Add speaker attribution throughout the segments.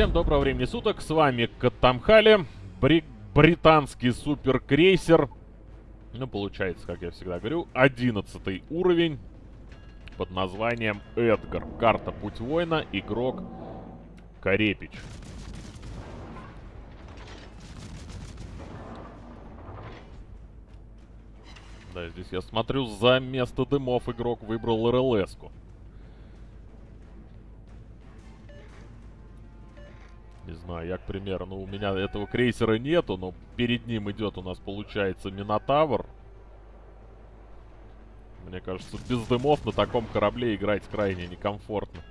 Speaker 1: Всем доброго времени суток, с вами Катамхали, бри британский суперкрейсер. Ну, получается, как я всегда говорю, 11 уровень под названием Эдгар. Карта Путь Воина, игрок Карепич. Да, здесь я смотрю, за место дымов игрок выбрал РЛС-ку. Не знаю, я, к примеру, ну, у меня этого крейсера нету, но перед ним идет у нас, получается, Минотавр. Мне кажется, без дымов на таком корабле играть крайне некомфортно.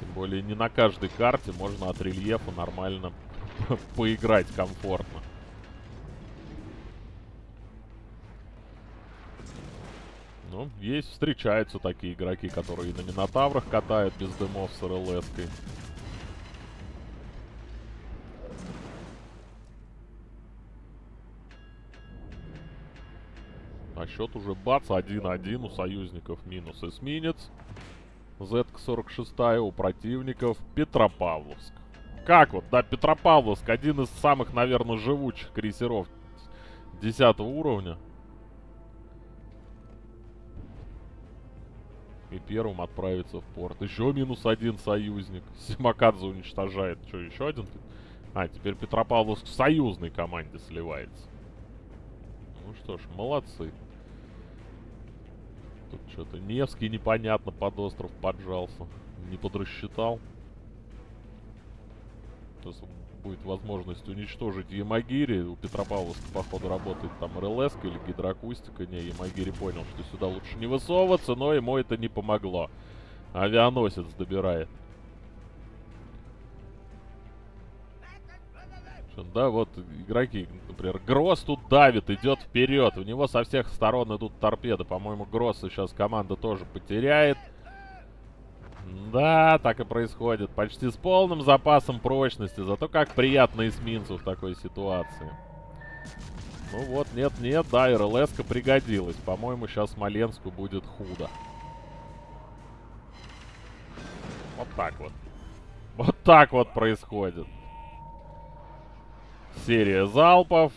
Speaker 1: Тем более, не на каждой карте можно от рельефа нормально поиграть комфортно. Ну, есть, встречаются такие игроки, которые на Минотаврах катают без дымов с РЛС-кой. Счет уже бац, 1-1 у союзников минус эсминец. Z46 у противников Петропавловск. Как вот, да, Петропавловск, один из самых, наверное, живучих крейсеров 10 уровня. И первым отправиться в порт. Еще минус один союзник. Симакадзе уничтожает. Что, еще один? А, теперь Петропавловск в союзной команде сливается. Ну что ж, молодцы. Тут что-то Невский непонятно под остров поджался. Не подрасчитал. Сейчас будет возможность уничтожить Ямагири. У Петропавловска, походу, работает там РЛС или гидроакустика. Не, Ямагири понял, что сюда лучше не высовываться, но ему это не помогло. Авианосец добирает. Да, вот игроки, например, Гросс тут давит, идет вперед. У него со всех сторон идут торпеды. По-моему, Гросс сейчас команда тоже потеряет. Да, так и происходит. Почти с полным запасом прочности. Зато как приятно эсминцу в такой ситуации. Ну вот, нет-нет, да, рлс пригодилась. По-моему, сейчас Смоленску будет худо. Вот так вот. Вот так вот происходит серия залпов.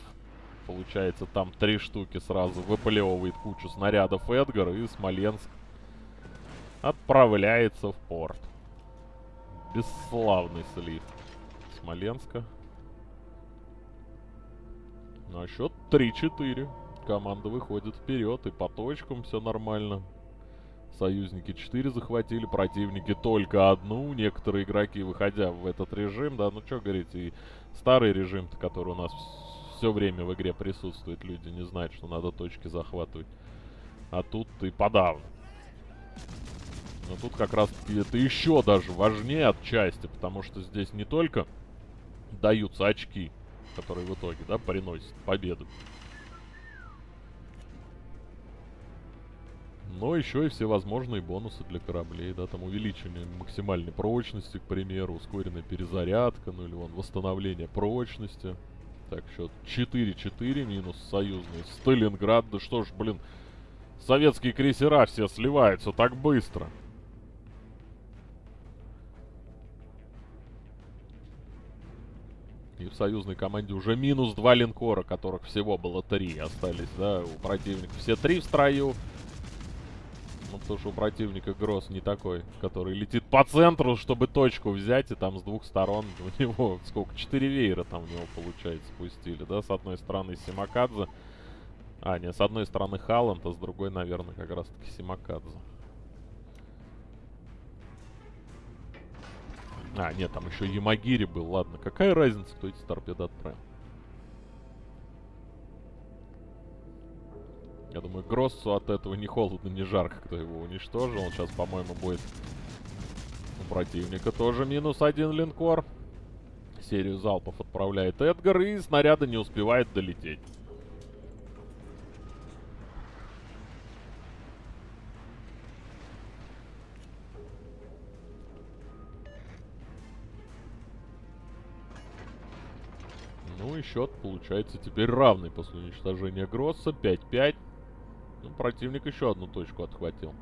Speaker 1: Получается, там три штуки сразу выплевывает кучу снарядов Эдгар, и Смоленск отправляется в порт. Бесславный слив Смоленска. На счет 3-4. Команда выходит вперед, и по точкам все нормально. Союзники 4 захватили, противники только одну. Некоторые игроки, выходя в этот режим, да, ну что говорить, и старый режим который у нас все время в игре присутствует, люди не знают, что надо точки захватывать. А тут и подавно. Но тут как раз это еще даже важнее отчасти, потому что здесь не только даются очки, которые в итоге, да, приносят победу. Но еще и всевозможные бонусы для кораблей, да, там увеличение максимальной прочности, к примеру, ускоренная перезарядка, ну или вон восстановление прочности. Так, счет 4-4, минус союзный Сталинград. Да что ж, блин, советские крейсера все сливаются так быстро. И в союзной команде уже минус два линкора, которых всего было три остались, да, у противника все три в строю. Ну, потому что у противника Гросс не такой, который летит по центру, чтобы точку взять, и там с двух сторон у него, сколько, четыре веера там у него, получается, пустили, да? С одной стороны Симакадзе. А, нет, с одной стороны Халланд, а с другой, наверное, как раз-таки Симакадзе. А, нет, там еще Ямагири был, ладно. Какая разница, кто эти торпеды отправил? Я думаю, Гроссу от этого не холодно, не жарко, кто его уничтожил. Он сейчас, по-моему, будет у противника тоже минус один линкор. Серию залпов отправляет Эдгар, и снаряда не успевает долететь. Ну и счет получается теперь равный после уничтожения Гросса. 5-5. Противник еще одну точку отхватил.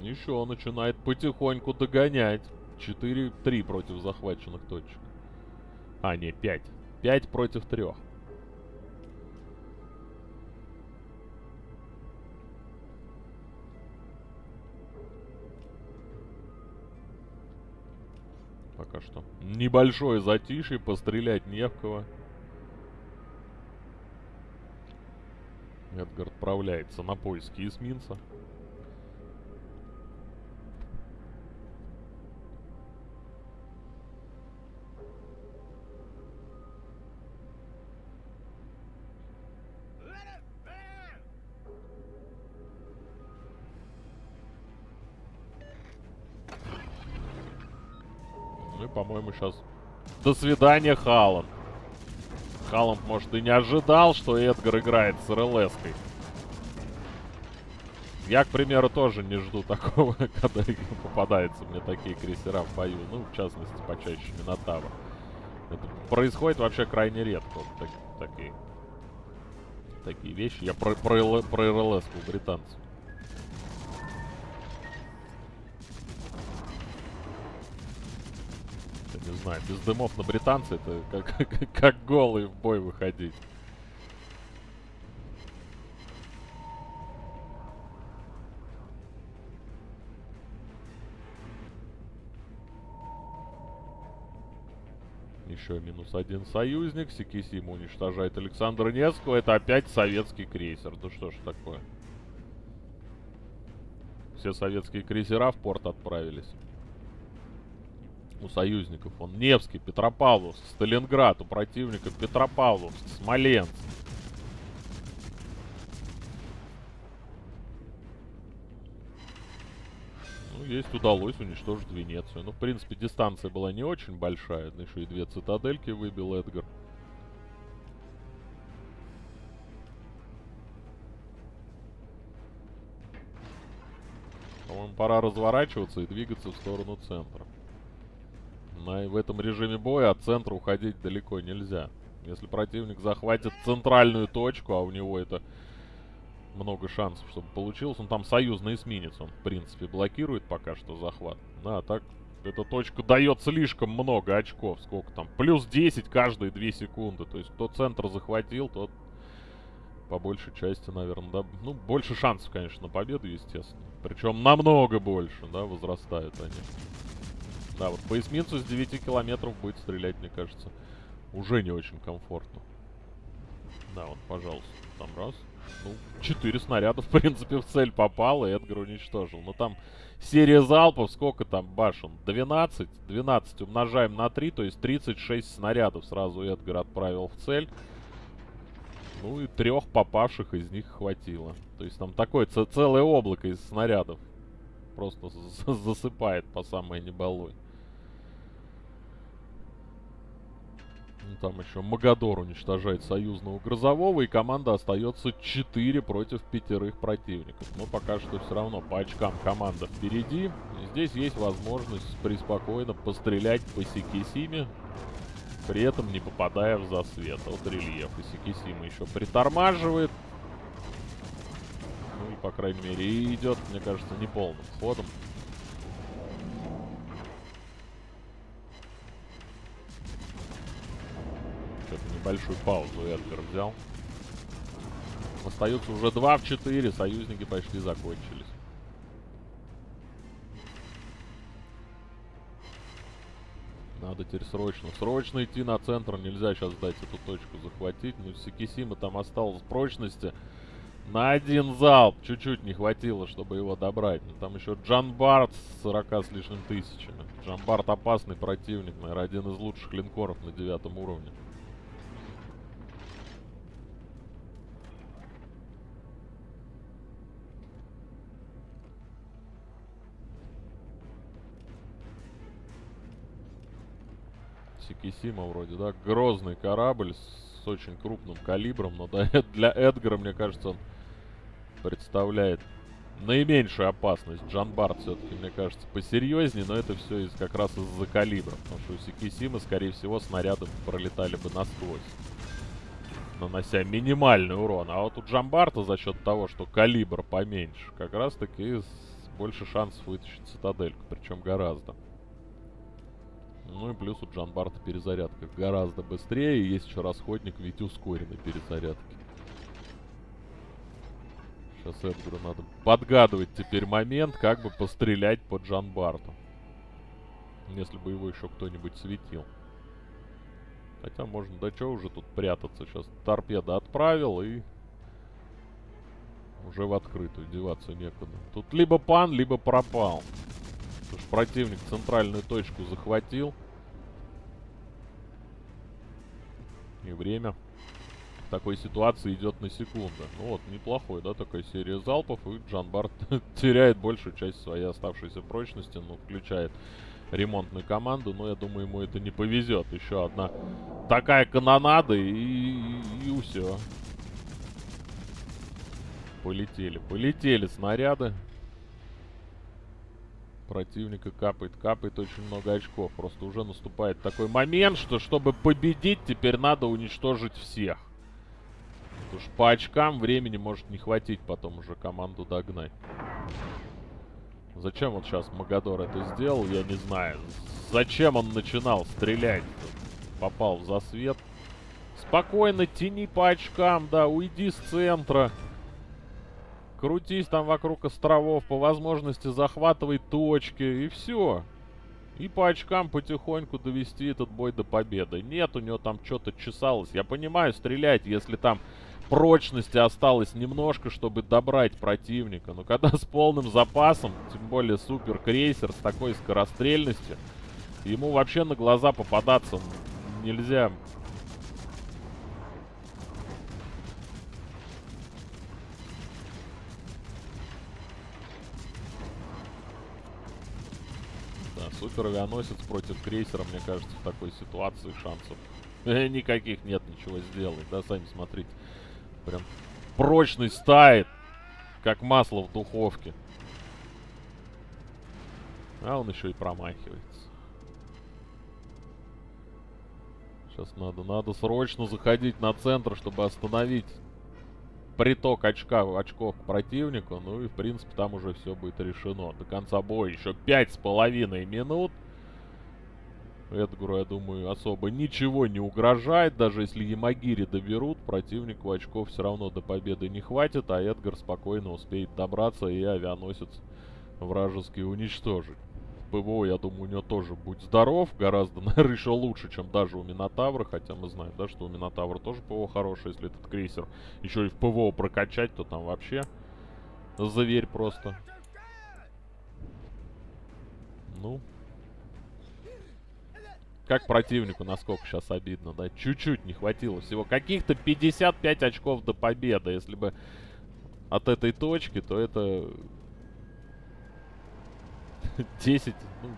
Speaker 1: Еще начинает потихоньку догонять. 4-3 против захваченных точек. А, не, 5. 5 против 3. Пока что. Небольшое затишье, пострелять не в кого. Эдгар отправляется на поиски эсминца. Ну и, по-моему, сейчас... До свидания, Халан. Халанд, может, и не ожидал, что Эдгар играет с РЛС-кой. Я, к примеру, тоже не жду такого, когда попадаются мне такие крейсера в бою. Ну, в частности, почаще Минотавр. Это происходит вообще крайне редко. Так, такие, такие вещи. Я про, про, про РЛС у британцев. Не знаю, без дымов на британца это как, как, голый в бой выходить. Еще минус один союзник. Сикисима уничтожает Александра Невского. Это опять советский крейсер. Да что ж такое? Все советские крейсера в порт отправились у союзников. Он Невский, Петропавловск, Сталинград, у противника Петропавловск, Смоленск. Ну, есть удалось уничтожить Венецию. Ну, в принципе, дистанция была не очень большая. Ну, еще и две цитадельки выбил Эдгар. По-моему, пора разворачиваться и двигаться в сторону центра. На, в этом режиме боя от центра уходить далеко нельзя. Если противник захватит центральную точку, а у него это много шансов, чтобы получилось. Он там союзный эсминец, он, в принципе, блокирует пока что захват. Да, так эта точка дает слишком много очков. Сколько там? Плюс 10 каждые 2 секунды. То есть кто центр захватил, тот по большей части, наверное, да. Ну, больше шансов, конечно, на победу, естественно. Причем намного больше, да, возрастают они. Да, вот по эсминцу с 9 километров будет стрелять, мне кажется, уже не очень комфортно. Да, вот, пожалуйста, там раз. Ну, 4 снаряда, в принципе, в цель попало, и Эдгар уничтожил. Но там серия залпов, сколько там башен? 12. 12 умножаем на 3, то есть 36 снарядов сразу Эдгар отправил в цель. Ну и трех попавших из них хватило. То есть там такое целое облако из снарядов. Просто засыпает по самой небалой. Ну, там еще Магадор уничтожает союзного грозового, и команда остается 4 против пятерых противников. Но пока что все равно по очкам команда впереди. И здесь есть возможность преспокойно пострелять по Сикисиме, при этом не попадая в засвет от рельефа. Сикисима еще притормаживает. Ну и, по крайней мере, идет, мне кажется, неполным ходом. Небольшую паузу Эдгар взял. Остается уже 2 в 4. Союзники почти закончились. Надо теперь срочно, срочно идти на центр. Нельзя сейчас дать эту точку захватить. Ну, Сикисима там осталось прочности. На один залп чуть-чуть не хватило, чтобы его добрать. Но там еще Джанбард с 40 с лишним тысячами. Джанбард опасный противник, наверное, один из лучших линкоров на девятом уровне. Сикисима вроде, да? Грозный корабль с очень крупным калибром, но для Эдгара, мне кажется, он представляет наименьшую опасность. Джанбард все-таки, мне кажется, посерьезнее, но это все из, как раз из-за калибра. Потому что у Сикисимы, скорее всего, снаряды пролетали бы насквозь. Нанося минимальный урон. А вот у Джамбарта за счет того, что калибр поменьше, как раз таки больше шансов вытащить цитадельку, причем гораздо. Ну и плюс у Джанбарта перезарядка гораздо быстрее, есть еще расходник в виде ускоренной перезарядки. Сейчас Эдгару надо подгадывать теперь момент, как бы пострелять по Джанбарту. Если бы его еще кто-нибудь светил. Хотя можно, да что уже тут прятаться. Сейчас торпеда отправил и... Уже в открытую, деваться некуда. Тут либо пан, либо пропал. Противник центральную точку захватил. И время в такой ситуации идет на секунду. Ну вот, неплохой, да, такая серия залпов. И Джанбарт теряет большую часть своей оставшейся прочности. Ну, включает ремонтную команду, но я думаю, ему это не повезет. Еще одна такая канонада и, и, и все. Полетели, полетели снаряды. Противника капает, капает очень много очков. Просто уже наступает такой момент, что чтобы победить, теперь надо уничтожить всех. Потому что по очкам времени может не хватить потом уже команду догнать. Зачем вот сейчас Магадор это сделал, я не знаю. Зачем он начинал стрелять? Попал в засвет. Спокойно тяни по очкам, да, уйди с центра. Крутись там вокруг островов, по возможности захватывай точки, и все. И по очкам потихоньку довести этот бой до победы. Нет, у него там что-то чесалось. Я понимаю, стрелять, если там прочности осталось немножко, чтобы добрать противника. Но когда с полным запасом, тем более супер крейсер с такой скорострельностью, ему вообще на глаза попадаться нельзя. Супер авианосец против крейсера, мне кажется, в такой ситуации шансов никаких нет ничего сделать. Да, сами смотрите. Прям прочный стает, как масло в духовке. А он еще и промахивается. Сейчас надо, надо срочно заходить на центр, чтобы остановить приток очка, очков к противнику. Ну и, в принципе, там уже все будет решено. До конца боя еще пять с половиной минут. Эдгару, я думаю, особо ничего не угрожает. Даже если Ямагири доберут, противнику очков все равно до победы не хватит, а Эдгар спокойно успеет добраться и авианосец вражеский уничтожить. ПВО, я думаю, у него тоже будет здоров. Гораздо, наверное, еще лучше, чем даже у Минотавра. Хотя мы знаем, да, что у Минотавра тоже ПВО хорошее. Если этот крейсер еще и в ПВО прокачать, то там вообще заверь просто. Ну, как противнику, насколько сейчас обидно, да? Чуть-чуть не хватило всего. Каких-то 55 очков до победы. Если бы от этой точки, то это... 10, ну,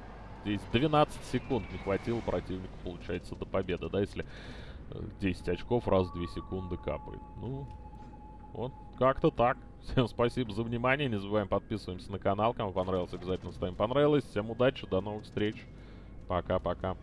Speaker 1: 10, 12 секунд не хватило противнику, получается, до победы, да? Если 10 очков раз в 2 секунды капает. Ну, вот, как-то так. Всем спасибо за внимание. Не забываем подписываемся на канал. Кому понравилось, обязательно ставим понравилось. Всем удачи, до новых встреч. Пока-пока.